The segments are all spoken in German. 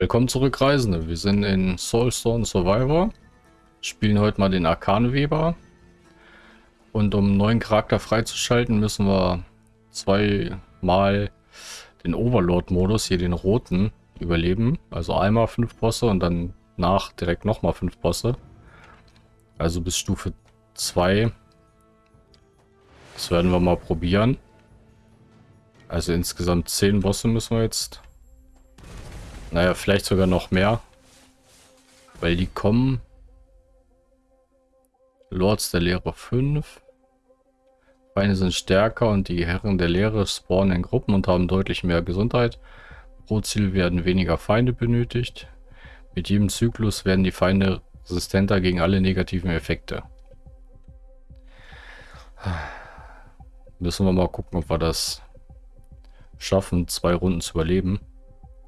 Willkommen zurück, Reisende. Wir sind in Soulstone Survivor. Spielen heute mal den Arkaneweber. Und um einen neuen Charakter freizuschalten, müssen wir zweimal den Overlord-Modus, hier den roten, überleben. Also einmal fünf Bosse und dann nach direkt nochmal fünf Bosse. Also bis Stufe 2. Das werden wir mal probieren. Also insgesamt zehn Bosse müssen wir jetzt naja, vielleicht sogar noch mehr. Weil die kommen. Lords der Lehre 5. Feinde sind stärker und die Herren der Lehre spawnen in Gruppen und haben deutlich mehr Gesundheit. Pro Ziel werden weniger Feinde benötigt. Mit jedem Zyklus werden die Feinde resistenter gegen alle negativen Effekte. Müssen wir mal gucken, ob wir das schaffen, zwei Runden zu überleben.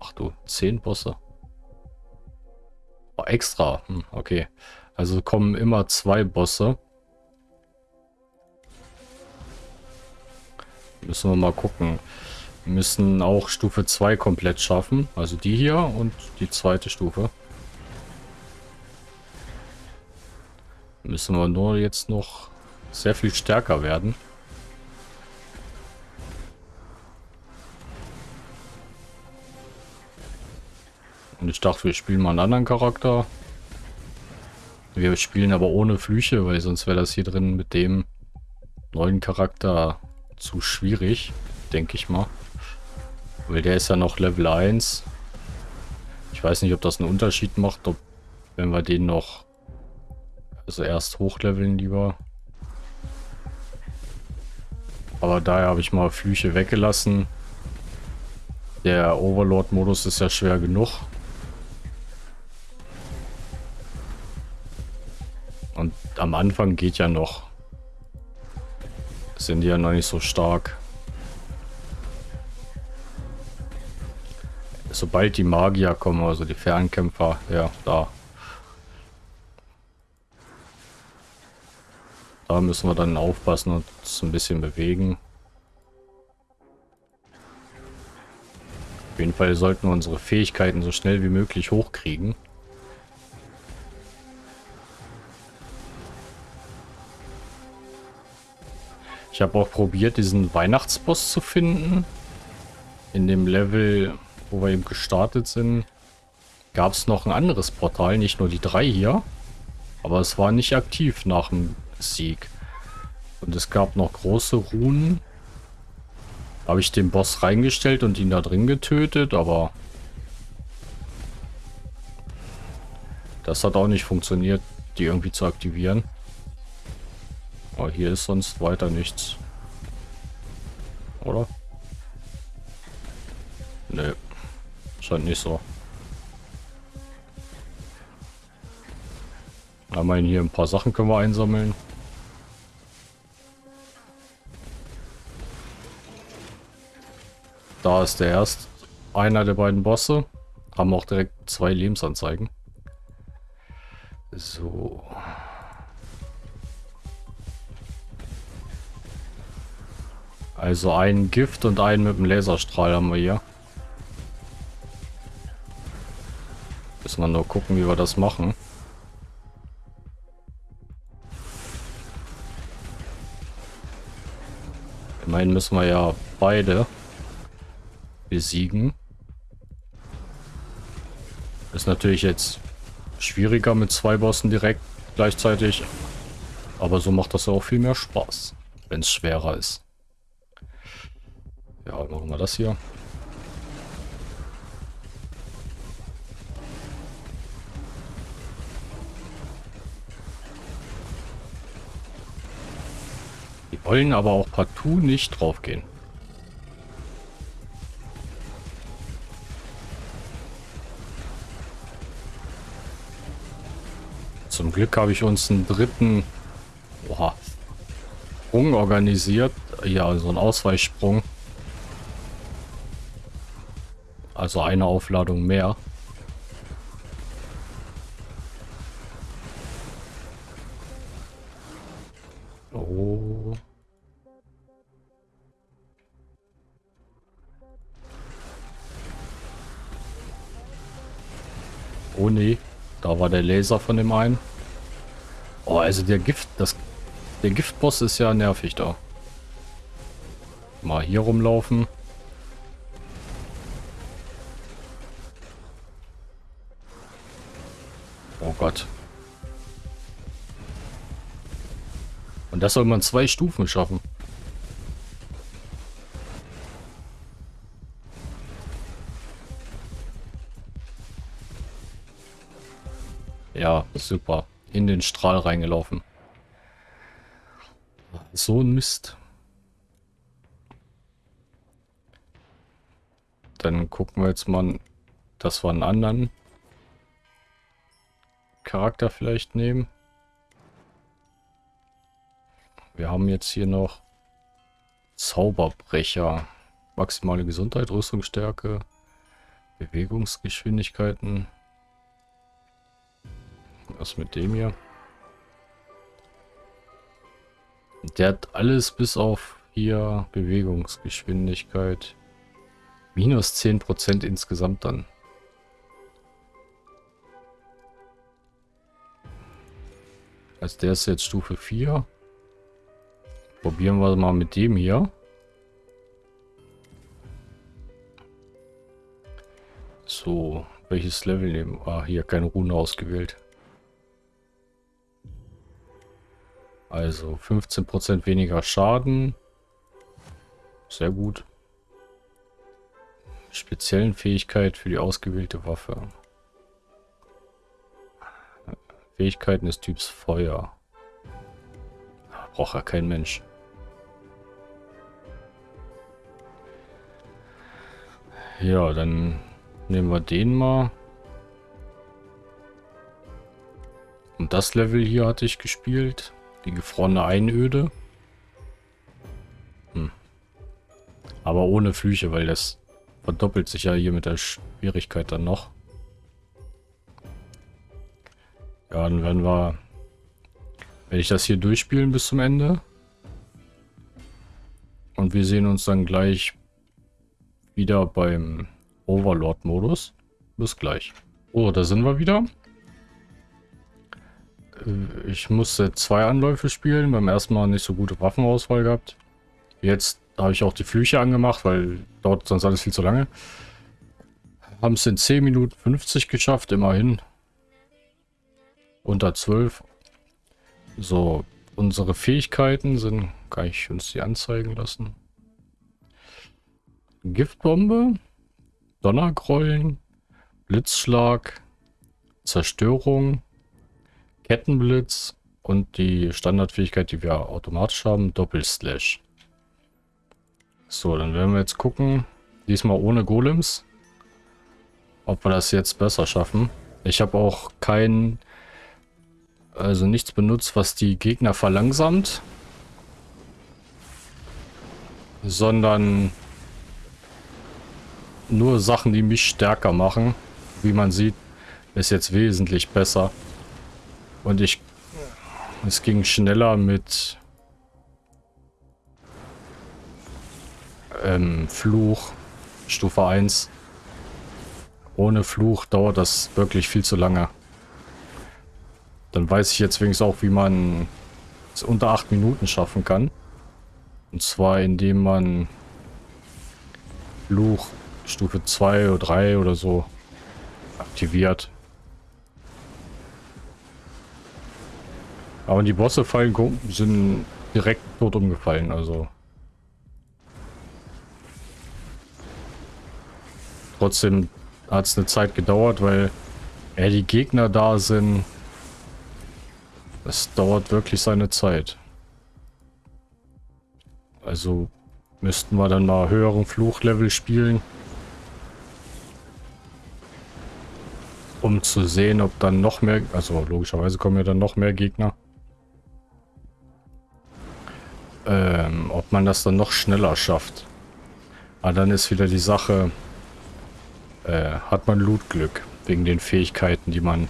Ach du, zehn Bosse. Oh, extra. Hm, okay. Also kommen immer zwei Bosse. Müssen wir mal gucken. Wir müssen auch Stufe 2 komplett schaffen. Also die hier und die zweite Stufe. Müssen wir nur jetzt noch sehr viel stärker werden. Ich dachte, wir spielen mal einen anderen Charakter. Wir spielen aber ohne Flüche, weil sonst wäre das hier drin mit dem neuen Charakter zu schwierig, denke ich mal. Weil der ist ja noch Level 1. Ich weiß nicht, ob das einen Unterschied macht, ob wenn wir den noch also erst hochleveln lieber. Aber daher habe ich mal Flüche weggelassen. Der Overlord-Modus ist ja schwer genug. Anfang geht ja noch. Sind die ja noch nicht so stark. Sobald die Magier kommen, also die Fernkämpfer, ja, da. Da müssen wir dann aufpassen und uns ein bisschen bewegen. Auf jeden Fall sollten wir unsere Fähigkeiten so schnell wie möglich hochkriegen. Ich habe auch probiert, diesen Weihnachtsboss zu finden. In dem Level, wo wir eben gestartet sind, gab es noch ein anderes Portal, nicht nur die drei hier. Aber es war nicht aktiv nach dem Sieg. Und es gab noch große Runen. Habe ich den Boss reingestellt und ihn da drin getötet, aber... Das hat auch nicht funktioniert, die irgendwie zu aktivieren. Aber hier ist sonst weiter nichts. Oder? Ne. Scheint nicht so. Aber hier ein paar Sachen können wir einsammeln. Da ist der erst einer der beiden Bosse. Haben auch direkt zwei Lebensanzeigen. So. Also ein Gift und einen mit dem Laserstrahl haben wir hier. Müssen wir nur gucken, wie wir das machen. Immerhin müssen wir ja beide besiegen. Ist natürlich jetzt schwieriger mit zwei Bossen direkt gleichzeitig. Aber so macht das auch viel mehr Spaß, wenn es schwerer ist. Ja, machen wir das hier. Die wollen aber auch partout nicht draufgehen. Zum Glück habe ich uns einen dritten oha, Sprung organisiert. Ja, so ein Ausweichsprung. Also eine Aufladung mehr. Oh. Oh nee, da war der Laser von dem einen. Oh, also der Gift, das, der Giftboss ist ja nervig da. Mal hier rumlaufen. Gott. Und das soll man zwei Stufen schaffen. Ja, super. In den Strahl reingelaufen. So ein Mist. Dann gucken wir jetzt mal, dass wir einen anderen Charakter vielleicht nehmen. Wir haben jetzt hier noch Zauberbrecher. Maximale Gesundheit, Rüstungsstärke, Bewegungsgeschwindigkeiten. Was mit dem hier? Der hat alles bis auf hier Bewegungsgeschwindigkeit. Minus 10% insgesamt dann. Also der ist jetzt Stufe 4. Probieren wir mal mit dem hier. So, welches Level nehmen? Ah, hier keine Rune ausgewählt. Also 15% weniger Schaden. Sehr gut. Speziellen Fähigkeit für die ausgewählte Waffe. Fähigkeiten des Typs Feuer. Braucht ja kein Mensch. Ja, dann nehmen wir den mal. Und das Level hier hatte ich gespielt. Die gefrorene Einöde. Hm. Aber ohne Flüche, weil das verdoppelt sich ja hier mit der Schwierigkeit dann noch. Ja, dann werden wir... Werde ich das hier durchspielen bis zum Ende. Und wir sehen uns dann gleich wieder beim Overlord-Modus. Bis gleich. Oh, da sind wir wieder. Äh, ich musste zwei Anläufe spielen. Beim ersten Mal nicht so gute Waffenauswahl gehabt. Jetzt habe ich auch die Flüche angemacht, weil dauert sonst alles viel zu lange. Haben es in 10 Minuten 50 geschafft, immerhin. Unter 12. So, unsere Fähigkeiten sind, kann ich uns die anzeigen lassen. Giftbombe, Donnergrollen, Blitzschlag, Zerstörung, Kettenblitz und die Standardfähigkeit, die wir automatisch haben, Doppelslash. So, dann werden wir jetzt gucken, diesmal ohne Golems, ob wir das jetzt besser schaffen. Ich habe auch kein, also nichts benutzt, was die Gegner verlangsamt, sondern nur Sachen, die mich stärker machen. Wie man sieht, ist jetzt wesentlich besser. Und ich... Es ging schneller mit... Ähm, Fluch. Stufe 1. Ohne Fluch dauert das wirklich viel zu lange. Dann weiß ich jetzt wenigstens auch, wie man es unter 8 Minuten schaffen kann. Und zwar indem man Fluch Stufe 2 oder 3 oder so aktiviert. Aber die Bosse fallen sind direkt tot umgefallen, also. Trotzdem hat es eine Zeit gedauert, weil ja, die Gegner da sind. Es dauert wirklich seine Zeit. Also müssten wir dann mal höheren Fluchlevel spielen. Um zu sehen, ob dann noch mehr... Also logischerweise kommen ja dann noch mehr Gegner. ähm, ob man das dann noch schneller schafft. Aber dann ist wieder die Sache, äh, hat man Lootglück wegen den Fähigkeiten, die man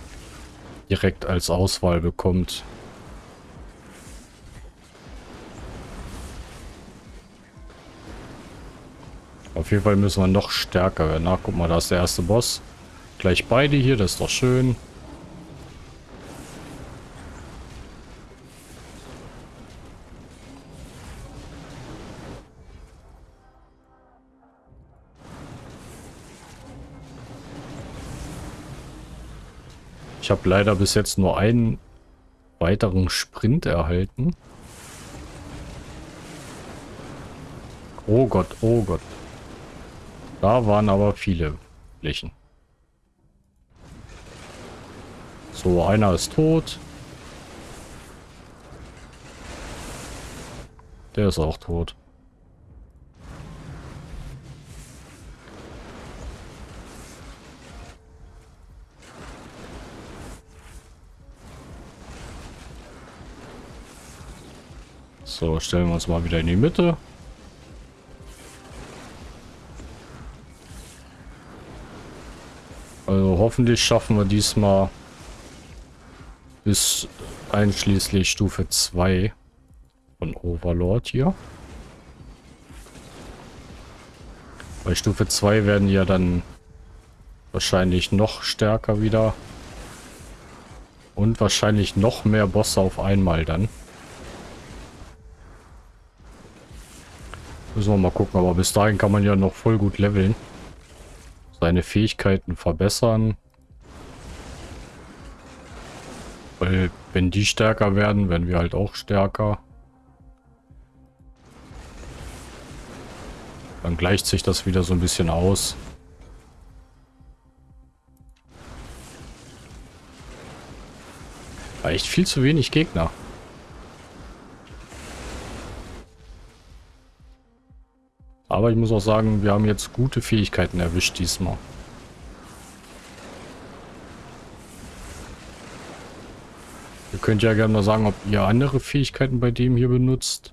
direkt als Auswahl bekommt. Auf jeden Fall müssen wir noch stärker werden. Na, guck mal, da ist der erste Boss. Gleich beide hier, das ist doch schön. Habe leider bis jetzt nur einen weiteren Sprint erhalten. Oh Gott, oh Gott. Da waren aber viele Flächen. So, einer ist tot. Der ist auch tot. So, stellen wir uns mal wieder in die Mitte. Also hoffentlich schaffen wir diesmal bis einschließlich Stufe 2 von Overlord hier. Bei Stufe 2 werden ja dann wahrscheinlich noch stärker wieder. Und wahrscheinlich noch mehr Bosse auf einmal dann. Müssen wir mal gucken, aber bis dahin kann man ja noch voll gut leveln. Seine Fähigkeiten verbessern. Weil wenn die stärker werden, werden wir halt auch stärker. Dann gleicht sich das wieder so ein bisschen aus. Echt viel zu wenig Gegner. Aber ich muss auch sagen, wir haben jetzt gute Fähigkeiten erwischt diesmal. Ihr könnt ja gerne mal sagen, ob ihr andere Fähigkeiten bei dem hier benutzt,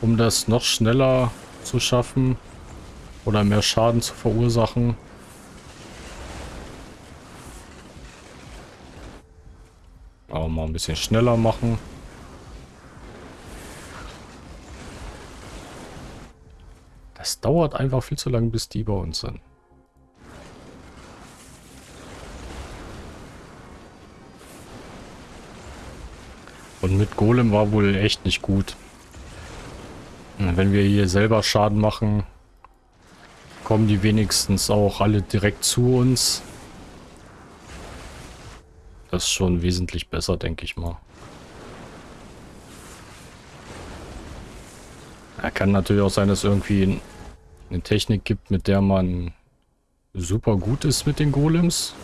um das noch schneller zu schaffen oder mehr Schaden zu verursachen. Aber mal ein bisschen schneller machen. Es dauert einfach viel zu lange, bis die bei uns sind. Und mit Golem war wohl echt nicht gut. Wenn wir hier selber Schaden machen, kommen die wenigstens auch alle direkt zu uns. Das ist schon wesentlich besser, denke ich mal. Er kann natürlich auch sein, dass irgendwie eine Technik gibt, mit der man super gut ist mit den Golems.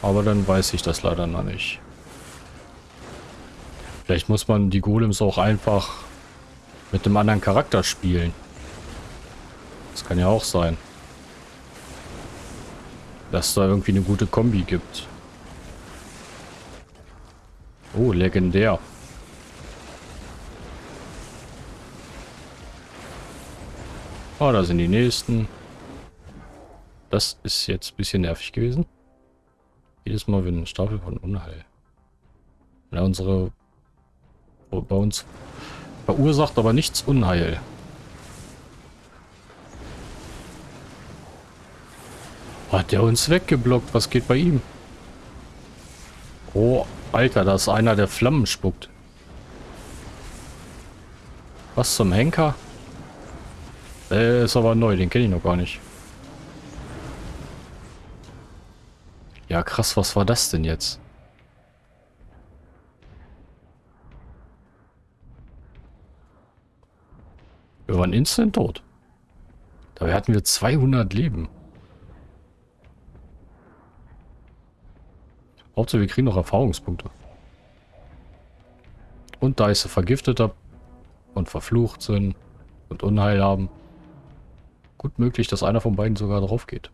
Aber dann weiß ich das leider noch nicht. Vielleicht muss man die Golems auch einfach mit einem anderen Charakter spielen. Das kann ja auch sein. Dass es da irgendwie eine gute Kombi gibt. Oh, legendär. Oh, da sind die nächsten. Das ist jetzt ein bisschen nervig gewesen. Jedes Mal, wenn eine Staffel von Unheil. Na, unsere... Bei uns verursacht aber nichts Unheil. Hat der uns weggeblockt? Was geht bei ihm? Oh, Alter, da ist einer, der Flammen spuckt. Was zum Henker? Der ist aber neu, den kenne ich noch gar nicht. Ja, krass, was war das denn jetzt? Wir waren instant tot. Dabei hatten wir 200 Leben. Hauptsache, wir kriegen noch Erfahrungspunkte. Und da ist er vergifteter und verflucht sind und Unheil haben. Gut möglich, dass einer von beiden sogar drauf geht.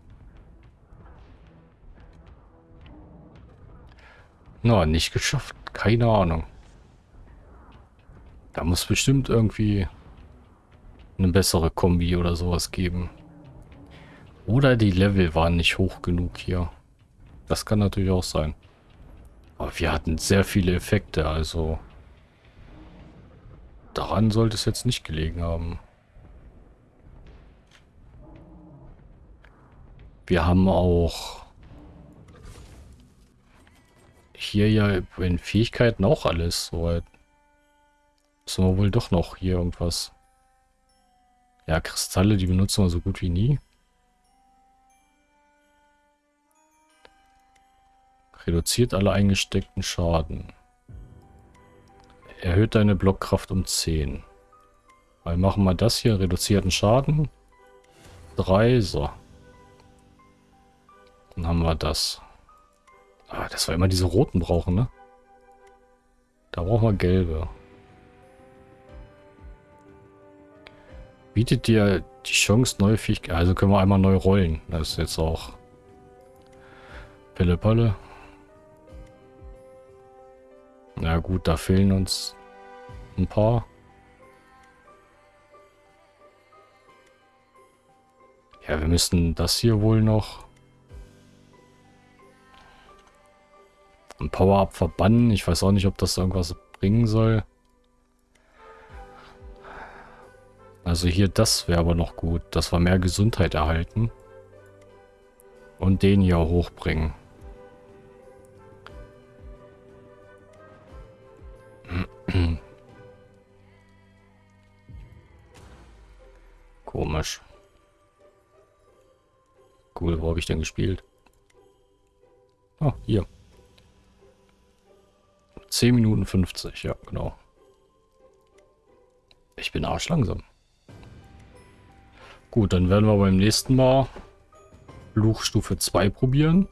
Na, nicht geschafft. Keine Ahnung. Da muss bestimmt irgendwie eine bessere Kombi oder sowas geben. Oder die Level waren nicht hoch genug hier. Das kann natürlich auch sein. Aber wir hatten sehr viele Effekte, also... Daran sollte es jetzt nicht gelegen haben. Wir haben auch hier ja in Fähigkeiten auch alles. Soweit. Müssen wir wohl doch noch hier irgendwas. Ja, Kristalle, die benutzen wir so gut wie nie. Reduziert alle eingesteckten Schaden. Erhöht deine Blockkraft um 10. Weil machen wir das hier, reduzierten Schaden. 3, so. Dann haben wir das. Ah, dass wir immer diese roten brauchen, ne? Da brauchen wir gelbe. Bietet dir die Chance, neue Fähigkeiten... Also können wir einmal neu rollen. Das ist jetzt auch... Pille Palle. Na gut, da fehlen uns ein paar. Ja, wir müssen das hier wohl noch... Ein Power-Up verbannen. Ich weiß auch nicht, ob das irgendwas bringen soll. Also hier, das wäre aber noch gut, dass wir mehr Gesundheit erhalten. Und den hier hochbringen. Komisch. Cool, wo habe ich denn gespielt? Ah, hier. 10 Minuten 50, ja, genau. Ich bin arschlangsam. Gut, dann werden wir beim nächsten Mal Fluchstufe 2 probieren.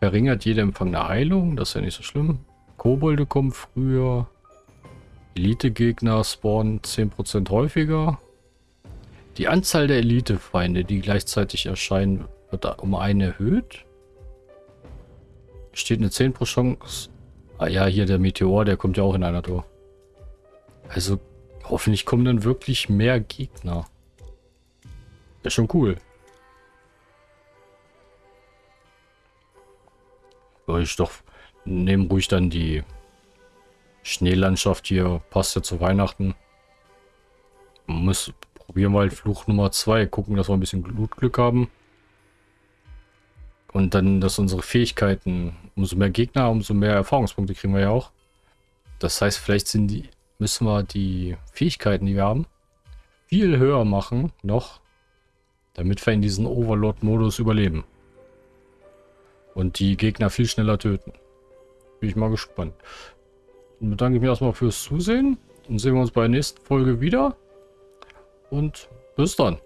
Verringert jede empfangene Heilung, das ist ja nicht so schlimm. Kobolde kommen früher. Elite-Gegner spawnen 10% häufiger. Die Anzahl der Elite-Feinde, die gleichzeitig erscheinen, wird um einen erhöht. Steht eine 10 pro Chance Ah ja, hier der Meteor, der kommt ja auch in einer Tour. Also, hoffentlich kommen dann wirklich mehr Gegner. Ist schon cool. Soll ich doch nehmen ruhig dann die Schneelandschaft hier. Passt ja zu Weihnachten. Muss probieren wir halt Fluch Nummer 2. Gucken, dass wir ein bisschen Glutglück haben. Und dann, dass unsere Fähigkeiten, umso mehr Gegner, umso mehr Erfahrungspunkte kriegen wir ja auch. Das heißt, vielleicht sind die, müssen wir die Fähigkeiten, die wir haben, viel höher machen noch, damit wir in diesen Overlord-Modus überleben. Und die Gegner viel schneller töten. Bin ich mal gespannt. Dann bedanke ich mich erstmal fürs Zusehen. Dann sehen wir uns bei der nächsten Folge wieder. Und bis dann.